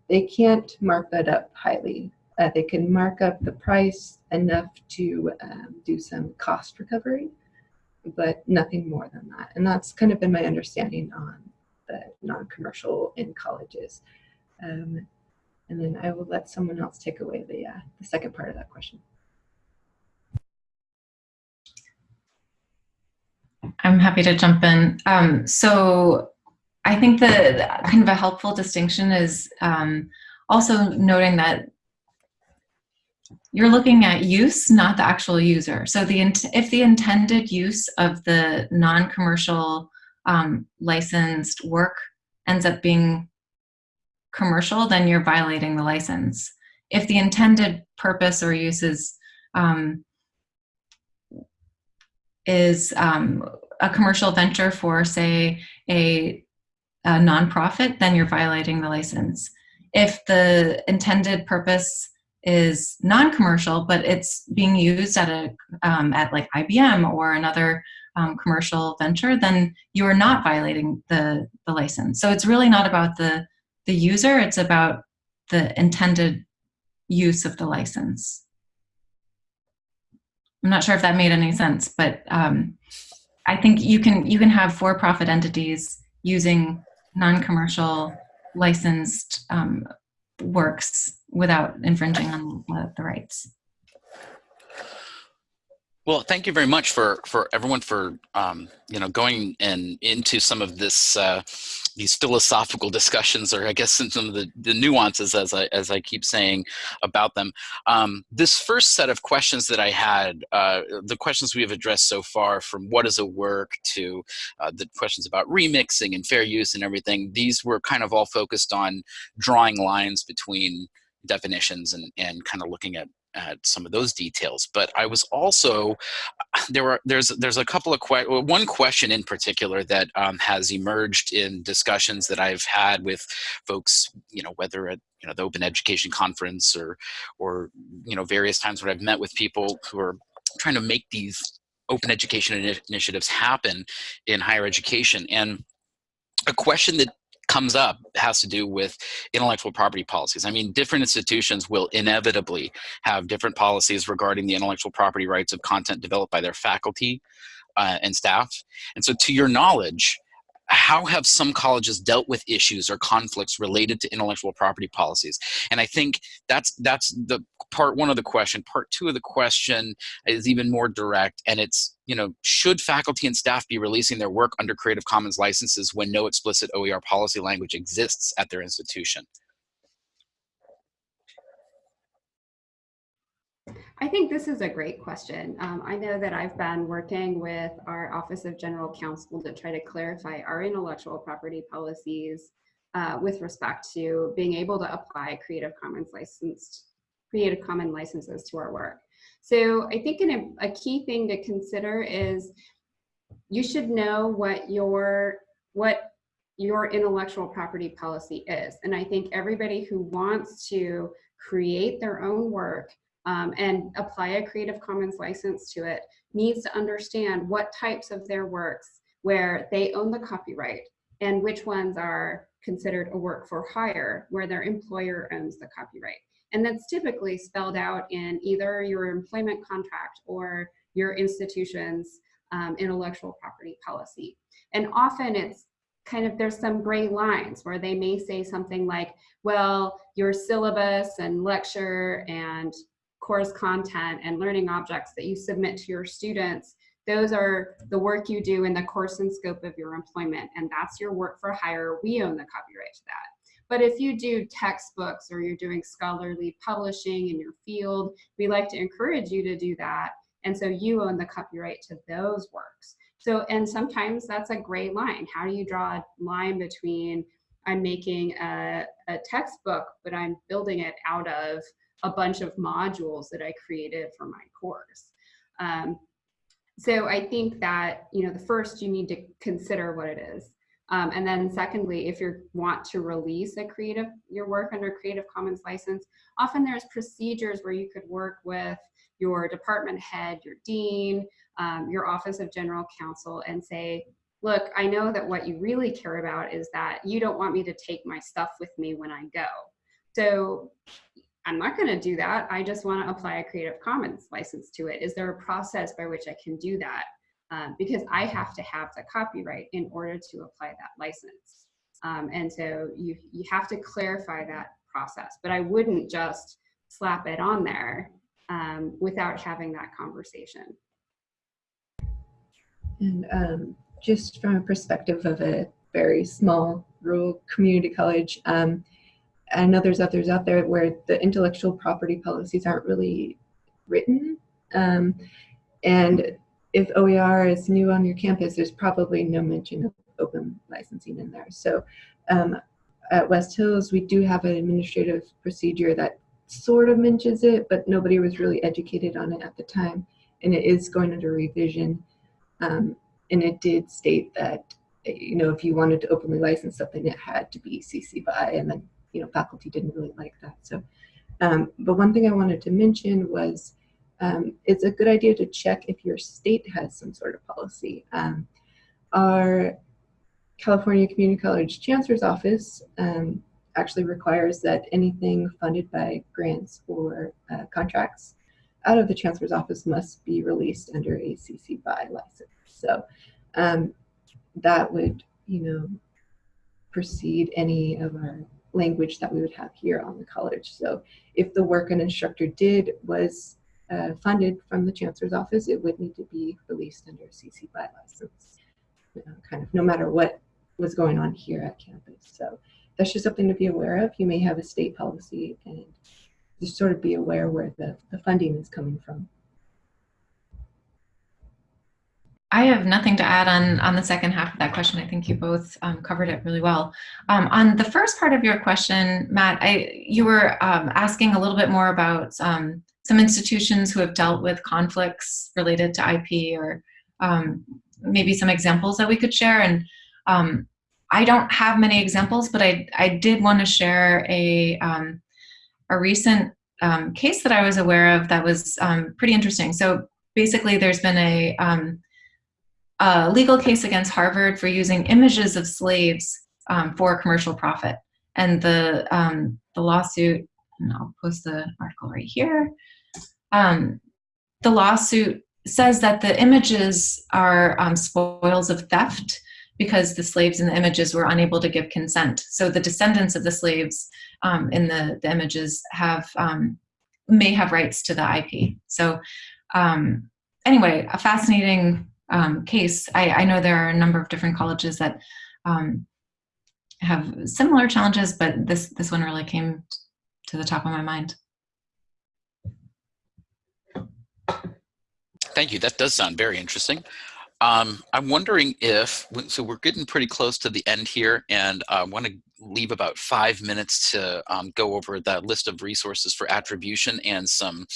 They can't mark that up highly uh, they can mark up the price enough to um, do some cost recovery, but nothing more than that. And that's kind of been my understanding on the non-commercial in colleges. Um, and then I will let someone else take away the, uh, the second part of that question. I'm happy to jump in. Um, so I think the kind of a helpful distinction is um, also noting that you're looking at use, not the actual user. So the if the intended use of the non-commercial um, licensed work ends up being commercial, then you're violating the license. If the intended purpose or use is, um, is um, a commercial venture for, say, a, a nonprofit, then you're violating the license. If the intended purpose is non-commercial, but it's being used at a um, at like IBM or another um, commercial venture, then you are not violating the the license. So it's really not about the the user; it's about the intended use of the license. I'm not sure if that made any sense, but um, I think you can you can have for-profit entities using non-commercial licensed um, works without infringing on the rights. Well, thank you very much for for everyone for um, you know going and into some of this uh, these philosophical discussions, or I guess some of the, the nuances, as I as I keep saying about them. Um, this first set of questions that I had, uh, the questions we have addressed so far, from what is a work to uh, the questions about remixing and fair use and everything, these were kind of all focused on drawing lines between definitions and and kind of looking at at some of those details. But I was also [sighs] there were there's there's a couple of que well, one question in particular that um, has emerged in discussions that I've had with folks, you know, whether at you know the Open Education Conference or or you know various times when I've met with people who are trying to make these open education initiatives happen in higher education and a question that comes up has to do with intellectual property policies. I mean, different institutions will inevitably have different policies regarding the intellectual property rights of content developed by their faculty uh, and staff. And so to your knowledge, how have some colleges dealt with issues or conflicts related to intellectual property policies? And I think that's that's the part one of the question. Part two of the question is even more direct, and it's you know should faculty and staff be releasing their work under Creative Commons licenses when no explicit OER policy language exists at their institution? I think this is a great question. Um, I know that I've been working with our Office of General Counsel to try to clarify our intellectual property policies uh, with respect to being able to apply Creative Commons licensed Creative Commons licenses to our work. So I think a, a key thing to consider is you should know what your what your intellectual property policy is. And I think everybody who wants to create their own work um, and apply a Creative Commons license to it needs to understand what types of their works where they own the copyright and which ones are considered a work for hire where their employer owns the copyright. And that's typically spelled out in either your employment contract or your institution's um, intellectual property policy. And often it's kind of, there's some gray lines where they may say something like, well, your syllabus and lecture and course content and learning objects that you submit to your students, those are the work you do in the course and scope of your employment, and that's your work for hire. We own the copyright to that. But if you do textbooks or you're doing scholarly publishing in your field, we like to encourage you to do that. And so you own the copyright to those works. So, and sometimes that's a gray line. How do you draw a line between I'm making a, a textbook, but I'm building it out of a bunch of modules that I created for my course. Um, so I think that, you know, the first you need to consider what it is. Um, and then secondly, if you want to release a creative, your work under Creative Commons license, often there's procedures where you could work with your department head, your dean, um, your office of general counsel and say, look, I know that what you really care about is that you don't want me to take my stuff with me when I go. So I'm not going to do that. I just want to apply a Creative Commons license to it. Is there a process by which I can do that? Um, because I have to have the copyright in order to apply that license. Um, and so you, you have to clarify that process, but I wouldn't just slap it on there um, without having that conversation. And um, just from a perspective of a very small rural community college, um, I know there's others out there where the intellectual property policies aren't really written. Um, and if OER is new on your campus, there's probably no mention of open licensing in there. So um, at West Hills, we do have an administrative procedure that sort of mentions it, but nobody was really educated on it at the time. And it is going under revision. Um, and it did state that, you know, if you wanted to openly license something, it had to be CC BY and then you know, faculty didn't really like that. So, um, but one thing I wanted to mention was um, it's a good idea to check if your state has some sort of policy. Um, our California Community College Chancellor's Office um, actually requires that anything funded by grants or uh, contracts out of the Chancellor's Office must be released under a CC BY license. So um, that would, you know, precede any of our language that we would have here on the college. So if the work an instructor did was uh, funded from the chancellor's office, it would need to be released under CC BY license, you know, kind of no matter what was going on here at campus. So that's just something to be aware of. You may have a state policy and just sort of be aware where the, the funding is coming from. I have nothing to add on, on the second half of that question. I think you both um, covered it really well. Um, on the first part of your question, Matt, I, you were um, asking a little bit more about um, some institutions who have dealt with conflicts related to IP or um, maybe some examples that we could share. And um, I don't have many examples, but I, I did want to share a, a recent case that I was aware of that was pretty interesting. So basically there's been a, um, a, legal case against Harvard for using images of slaves um, for commercial profit. And the, um, the lawsuit, and I'll post the article right here, um, the lawsuit says that the images are spoils of theft because the slaves in the images were unable to give consent. So the descendants of the slaves um, in the, the images have um, may have rights to the IP. So um, anyway, a fascinating um, case. I, I, know there are a number of different colleges that um, have similar challenges, but this, this one really came to the top of my mind. Thank you. That does sound very interesting. Um, I'm wondering if, so we're getting pretty close to the end here and I uh, want to leave about five minutes to um, go over that list of resources for attribution and some,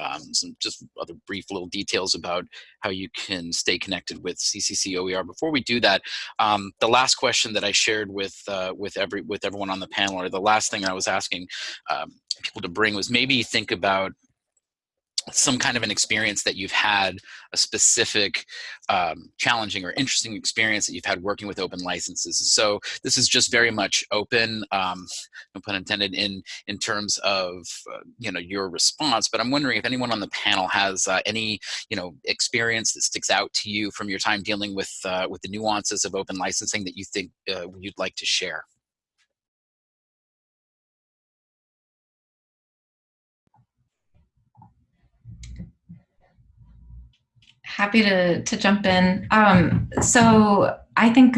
um, some just other brief little details about how you can stay connected with CCC OER. Before we do that, um, the last question that I shared with, uh, with, every, with everyone on the panel, or the last thing I was asking um, people to bring was maybe think about some kind of an experience that you've had a specific um, challenging or interesting experience that you've had working with open licenses. So this is just very much open, um, no pun intended, in in terms of uh, you know your response. But I'm wondering if anyone on the panel has uh, any you know experience that sticks out to you from your time dealing with uh, with the nuances of open licensing that you think uh, you'd like to share. Happy to, to jump in. Um, so I think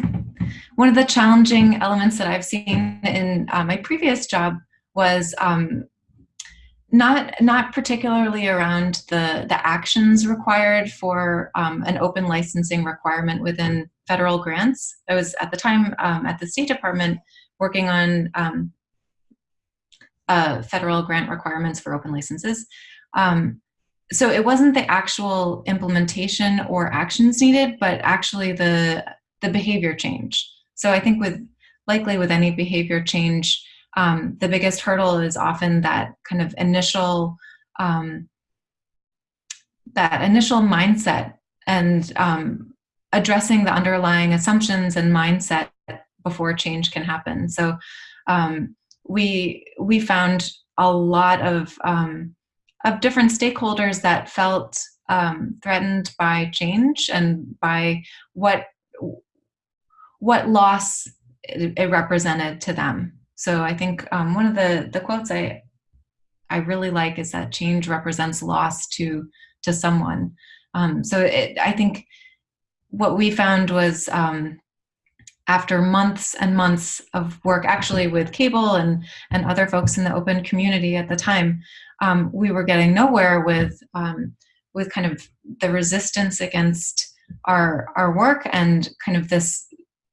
one of the challenging elements that I've seen in uh, my previous job was um, not not particularly around the the actions required for um, an open licensing requirement within federal grants. I was at the time um, at the State Department working on um, uh, federal grant requirements for open licenses. Um, so it wasn't the actual implementation or actions needed, but actually the the behavior change. So I think with likely with any behavior change, um, the biggest hurdle is often that kind of initial um, that initial mindset and um, addressing the underlying assumptions and mindset before change can happen. So um, we we found a lot of um, of different stakeholders that felt um, threatened by change and by what what loss it, represented to them. So I think um, one of the the quotes I I really like is that change represents loss to to someone. Um, so it, I think what we found was um, after months and months of work actually with Cable and and other folks in the open community at the time um, we were getting nowhere with um, with kind of the resistance against our our work and kind of this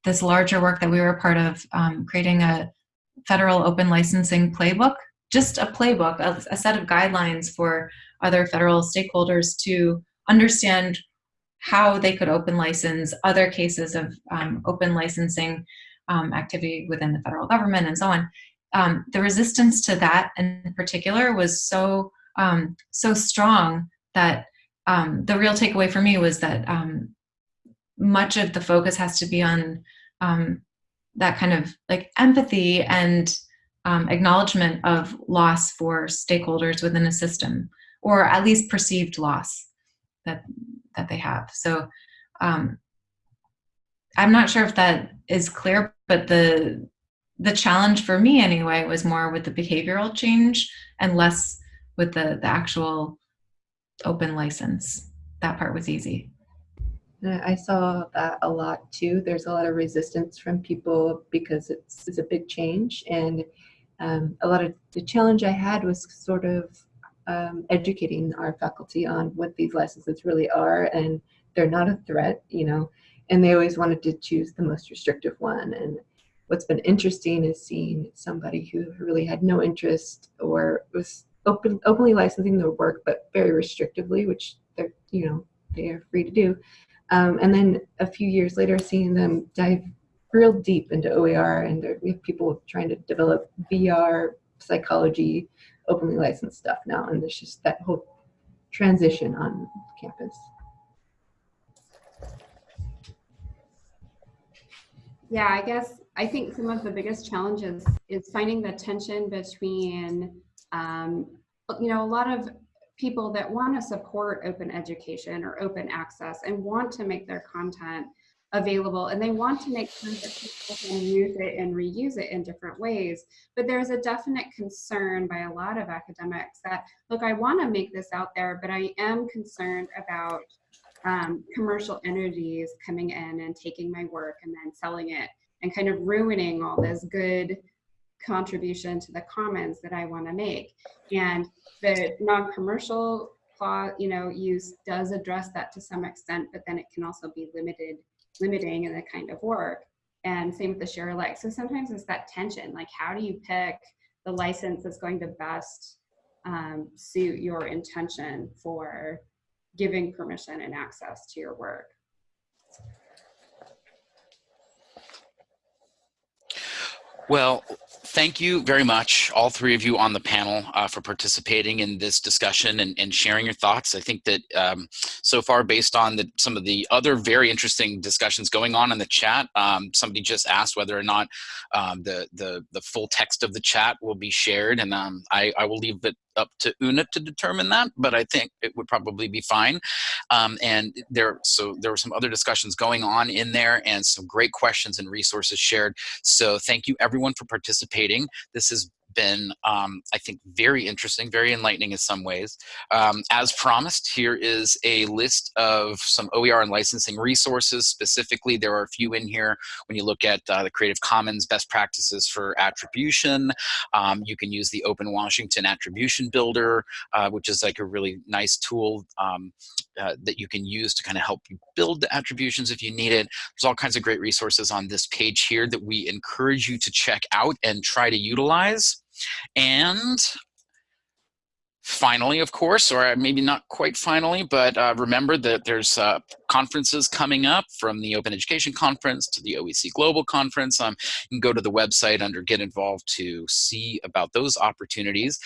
this larger work that we were a part of um, creating a federal open licensing playbook just a playbook a, a set of guidelines for other federal stakeholders to understand how they could open license other cases of um, open licensing um, activity within the federal government and so on um, the resistance to that in particular was so um, so strong that um, the real takeaway for me was that um, much of the focus has to be on um, that kind of like empathy and um, acknowledgement of loss for stakeholders within a system, or at least perceived loss that that they have. So I'm not sure if that is clear, but the the challenge for me anyway was more with the behavioral change and less with the, the actual open license. That part was easy. I saw that a lot too. There's a lot of resistance from people because it's, it's a big change. And um, a lot of the challenge I had was sort of um, educating our faculty on what these licenses really are. And they're not a threat, you know, and they always wanted to choose the most restrictive one. And what's been interesting is seeing somebody who really had no interest or was open openly licensing their work, but very restrictively, which they're you know they are free to do. Um, and then a few years later, seeing them dive real deep into OER, and there, we have people trying to develop VR psychology, openly licensed stuff now, and there's just that whole transition on campus. Yeah, I guess I think some of the biggest challenges is finding the tension between, um, you know, a lot of people that want to support open education or open access and want to make their content available and they want to make sure that people can use it and reuse it in different ways. But there's a definite concern by a lot of academics that, look, I want to make this out there, but I am concerned about um, commercial entities coming in and taking my work and then selling it and kind of ruining all this good contribution to the commons that I want to make. And the non-commercial you know, use does address that to some extent, but then it can also be limited, limiting in the kind of work. And same with the share alike. So sometimes it's that tension, like how do you pick the license that's going to best um, suit your intention for giving permission and access to your work. Well, thank you very much, all three of you on the panel, uh, for participating in this discussion and, and sharing your thoughts. I think that um, so far, based on the, some of the other very interesting discussions going on in the chat, um, somebody just asked whether or not um, the, the, the full text of the chat will be shared, and um, I, I will leave it up to Una to determine that, but I think it would probably be fine. Um, and there, so there were some other discussions going on in there and some great questions and resources shared. So thank you everyone for participating. This has been, um, I think, very interesting, very enlightening in some ways. Um, as promised, here is a list of some OER and licensing resources. Specifically, there are a few in here when you look at uh, the Creative Commons best practices for attribution. Um, you can use the Open Washington Attribution Builder, uh, which is like a really nice tool um, uh, that you can use to kind of help you build the attributions if you need it. There's all kinds of great resources on this page here that we encourage you to check out and try to utilize. And finally, of course, or maybe not quite finally, but uh, remember that there's uh, conferences coming up from the Open Education Conference to the OEC Global Conference. Um, you can go to the website under Get Involved to see about those opportunities.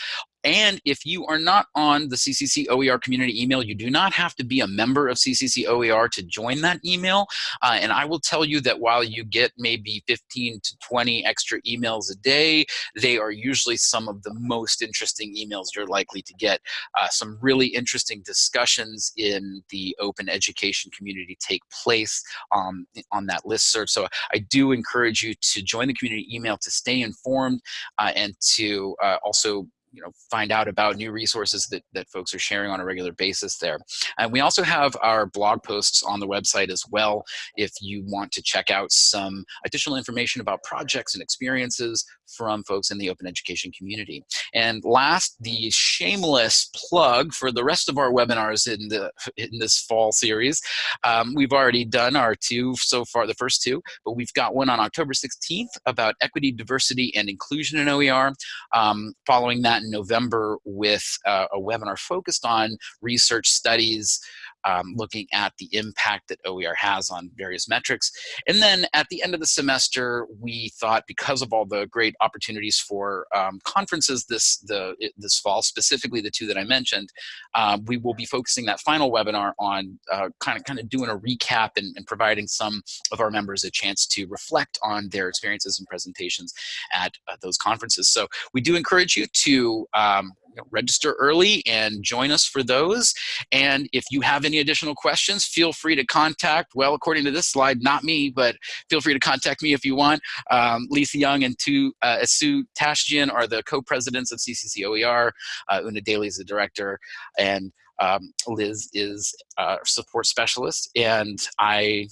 And if you are not on the CCC OER community email, you do not have to be a member of CCC OER to join that email. Uh, and I will tell you that while you get maybe 15 to 20 extra emails a day, they are usually some of the most interesting emails you're likely to get. Uh, some really interesting discussions in the open education community take place um, on that list serve. So I do encourage you to join the community email to stay informed uh, and to uh, also you know, find out about new resources that, that folks are sharing on a regular basis there. And we also have our blog posts on the website as well if you want to check out some additional information about projects and experiences from folks in the open education community. And last, the shameless plug for the rest of our webinars in, the, [laughs] in this fall series. Um, we've already done our two so far, the first two, but we've got one on October 16th about equity, diversity, and inclusion in OER. Um, following that in November with uh, a webinar focused on research studies um, looking at the impact that OER has on various metrics. And then at the end of the semester, we thought because of all the great opportunities for um, conferences this, the, this fall, specifically the two that I mentioned, uh, we will be focusing that final webinar on uh, kind, of, kind of doing a recap and, and providing some of our members a chance to reflect on their experiences and presentations at uh, those conferences. So we do encourage you to um, register early and join us for those. And if you have any additional questions, feel free to contact, well, according to this slide, not me, but feel free to contact me if you want. Um, Lisa Young and tu, uh, Asu Tashjian are the co-presidents of CCC OER. Uh, Una Daly is the director. And um, Liz is a support specialist. And I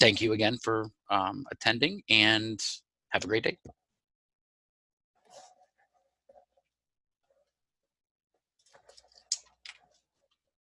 thank you again for um, attending and have a great day.